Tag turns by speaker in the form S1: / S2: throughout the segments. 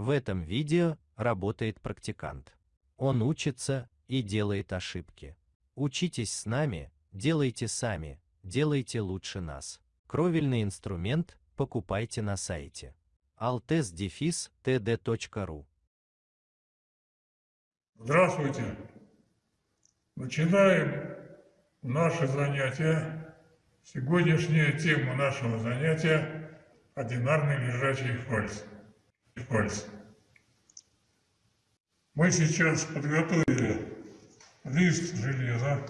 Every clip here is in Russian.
S1: В этом видео работает практикант. Он учится и делает ошибки. Учитесь с нами, делайте сами, делайте лучше нас. Кровельный инструмент покупайте на сайте altes-td.ru
S2: Здравствуйте! Начинаем наше занятие. Сегодняшняя тема нашего занятия – одинарный лежачий фальс. Фальс. Мы сейчас подготовили лист железа.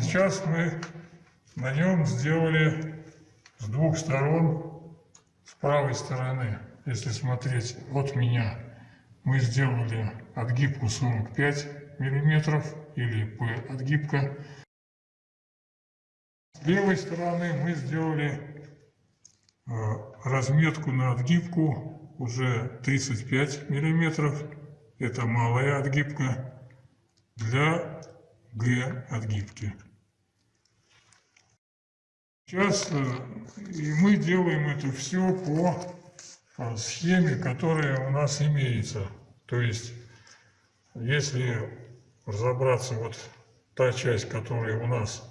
S2: Сейчас мы на нем сделали с двух сторон, с правой стороны, если смотреть от меня, мы сделали отгибку 45 миллиметров или P отгибка. С левой стороны мы сделали разметку на отгибку уже 35 миллиметров. Это малая отгибка для Г отгибки. Сейчас э, и мы делаем это все по схеме, которая у нас имеется. То есть, если разобраться, вот та часть, которая у нас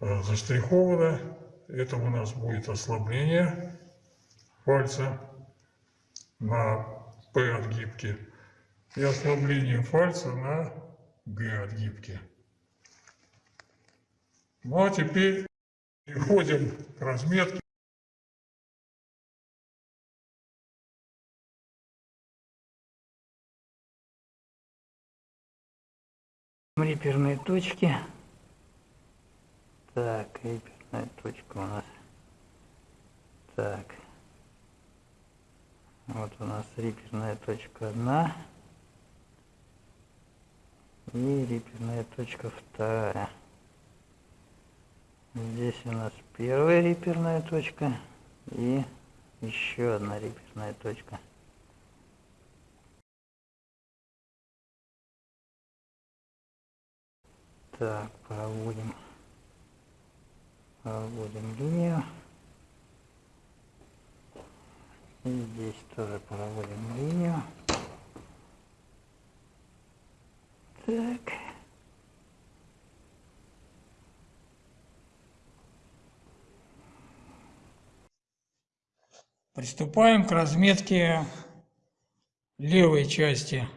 S2: э, заштрихована, это у нас будет ослабление пальца на P отгибке и ослабление пальца на G отгибке. Ну а теперь Переходим к разметке.
S3: Риперные точки. Так, риперная точка у нас. Так. Вот у нас риперная точка одна. И риперная точка вторая. Здесь у нас первая реперная точка и еще одна реперная точка. Так, проводим, проводим линию. И здесь тоже проводим линию. Так.
S4: Приступаем к разметке левой части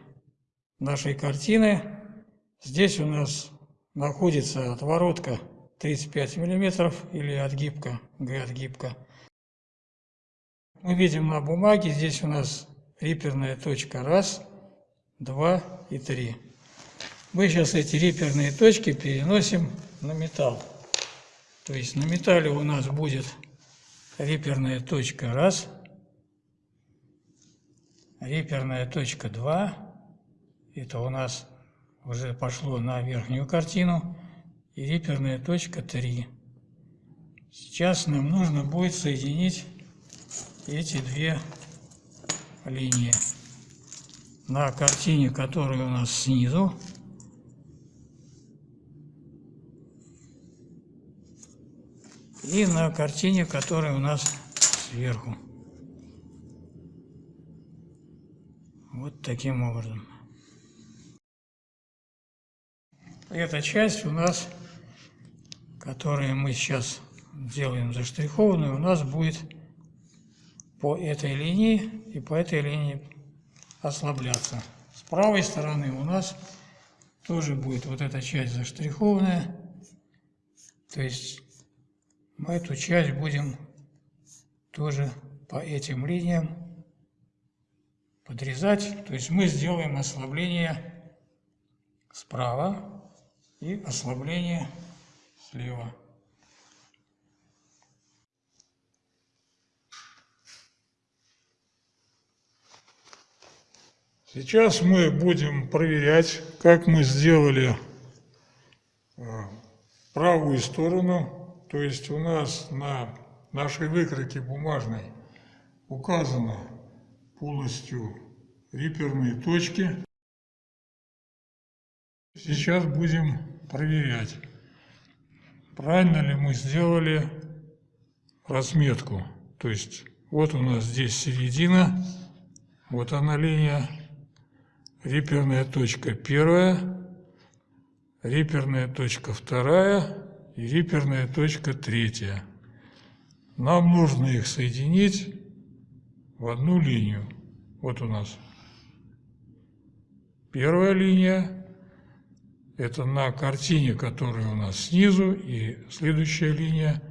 S4: нашей картины. Здесь у нас находится отворотка 35 мм или отгибка, Г-отгибка. Мы видим на бумаге, здесь у нас риперная точка раз, два и три. Мы сейчас эти риперные точки переносим на металл. То есть на металле у нас будет реперная точка раз, реперная точка 2, это у нас уже пошло на верхнюю картину, и реперная точка 3. Сейчас нам нужно будет соединить эти две линии. На картине, которая у нас снизу, и на картине, которая у нас сверху. Вот таким образом. Эта часть у нас, которую мы сейчас делаем заштрихованную, у нас будет по этой линии и по этой линии ослабляться. С правой стороны у нас тоже будет вот эта часть заштрихованная, то есть мы эту часть будем тоже по этим линиям подрезать. То есть мы сделаем ослабление справа и ослабление слева.
S2: Сейчас мы будем проверять, как мы сделали э, правую сторону то есть у нас на нашей выкройке бумажной указано полностью риперные точки. Сейчас будем проверять, правильно ли мы сделали разметку. То есть Вот у нас здесь середина. Вот она линия. Реперная точка первая. Реперная точка вторая. И реперная точка третья. Нам нужно их соединить в одну линию. Вот у нас первая линия. Это на картине, которая у нас снизу, и следующая линия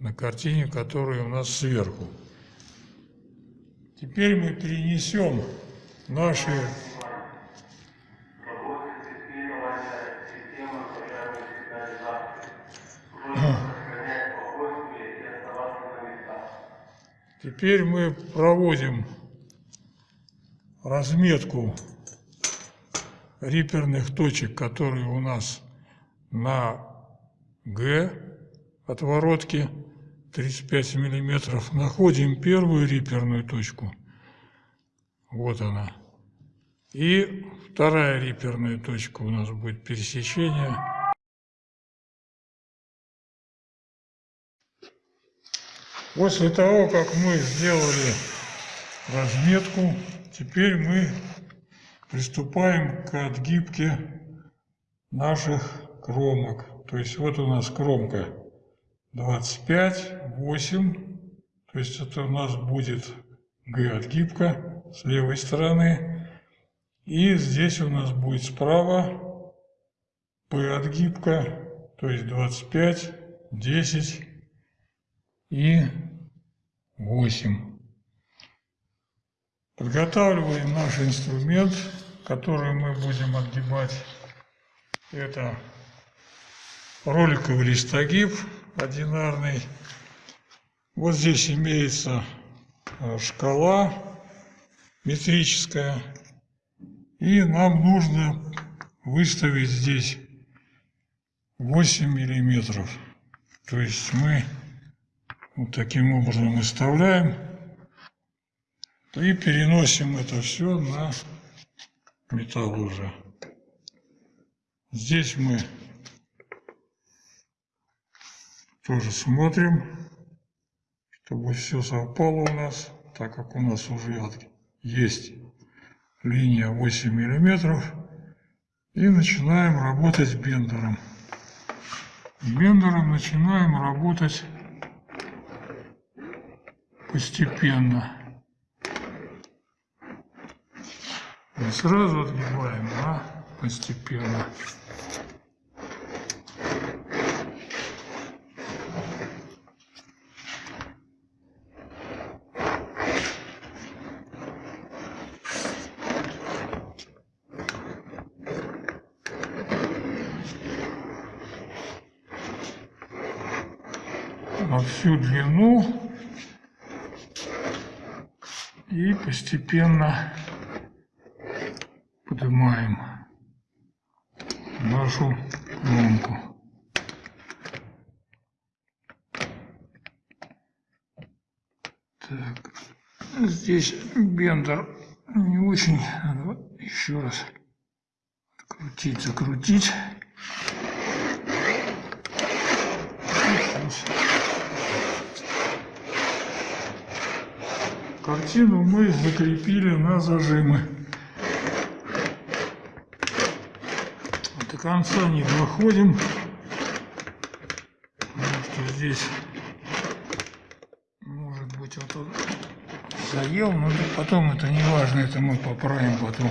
S2: на картине, которая у нас сверху. Теперь мы перенесем наши Теперь мы проводим разметку риперных точек, которые у нас на Г отворотке 35 миллиметров. Находим первую риперную точку. Вот она. И вторая риперная точка у нас будет пересечение. После того, как мы сделали разметку, теперь мы приступаем к отгибке наших кромок. То есть вот у нас кромка 25, 8, то есть это у нас будет Г отгибка с левой стороны. И здесь у нас будет справа П отгибка, то есть 25, 10 и 8. Подготавливаем наш инструмент, который мы будем отгибать. Это роликовый листогиб одинарный. Вот здесь имеется э, шкала метрическая. И нам нужно выставить здесь 8 миллиметров. То есть мы вот таким образом выставляем и переносим это все на металл уже. Здесь мы тоже смотрим, чтобы все совпало у нас, так как у нас уже есть линия 8 миллиметров. И начинаем работать бендером. Бендером начинаем работать постепенно. Не сразу отгибаем, а постепенно. на всю длину и постепенно поднимаем нашу ломку. Так, здесь бендер не очень, надо еще раз крутить, закрутить. Картину мы закрепили на зажимы. До конца не доходим, потому что здесь может быть вот он заел, но потом это не важно, это мы поправим потом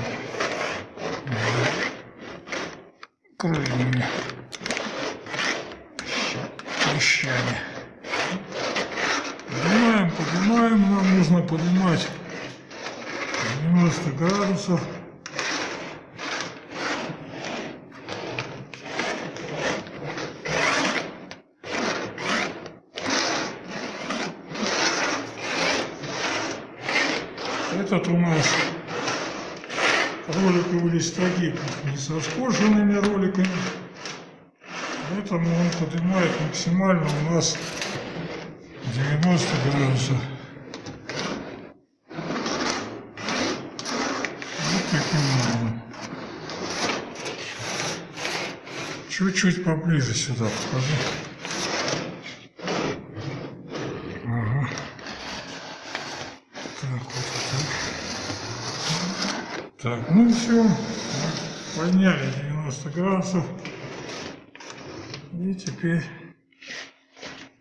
S2: крыльями, клещами. Поднимаем, поднимаем, нам нужно поднимать 90 градусов. Этот у нас роликовый листогиб не со скошенными роликами, поэтому он поднимает максимально у нас 90 градусов. Вот таким образом. Чуть-чуть поближе сюда покажи. Ага. Так, вот так. Так, ну все, подняли 90 градусов. И теперь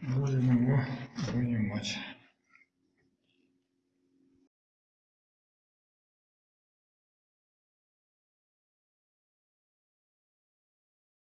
S2: будем его вынимать.